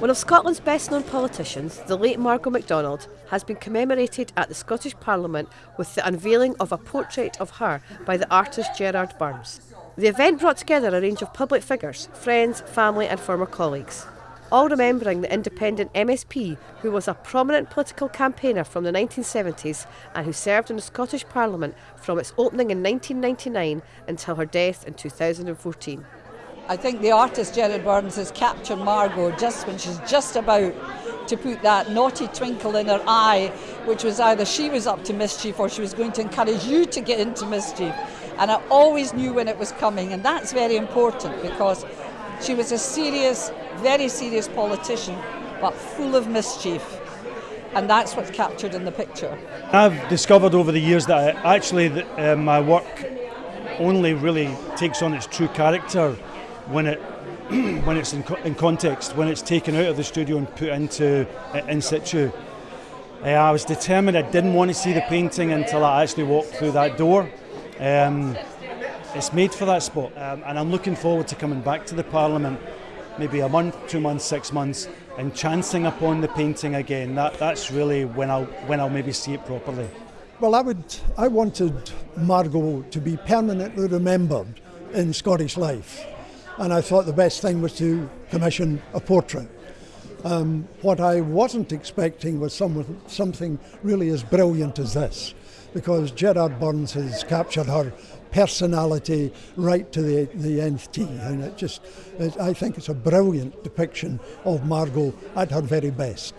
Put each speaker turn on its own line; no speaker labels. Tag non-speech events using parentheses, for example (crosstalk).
One of Scotland's best known politicians, the late Margo MacDonald, has been commemorated at the Scottish Parliament with the unveiling of a portrait of her by the artist Gerard Burns. The event brought together a range of public figures, friends, family, and former colleagues, all remembering the independent MSP who was a prominent political campaigner from the 1970s and who served in the Scottish Parliament from its opening in 1999 until her death in 2014.
I think the artist Gerard Burns has captured Margo just when she's just about to put that naughty twinkle in her eye, which was either she was up to mischief or she was going to encourage you to get into mischief. And I always knew when it was coming, and that's very important because she was a serious, very serious politician, but full of mischief. And that's what's captured in the picture.
I've discovered over the years that actually uh, my work only really takes on its true character when it (clears throat) when it's in, in, context, when it's taken out of the studio and put into uh, in situ. Uh, I was determined I didn't want to see the painting until I actually walked through that door. Um, it's made for that spot, um, and I'm looking forward to coming back to the Parliament, maybe a month, two months, six months, and chancing upon the painting again. That, that's really when I'll when I'll maybe see it properly.
Well, I would I wanted Margo to be permanently remembered in Scottish life and I thought the best thing was to commission a portrait. Um, what I wasn't expecting was some, something really as brilliant as this, because Gerard Burns has captured her personality right to the, the nth t, and it just, it, I think it's a brilliant depiction of Margo at her very best.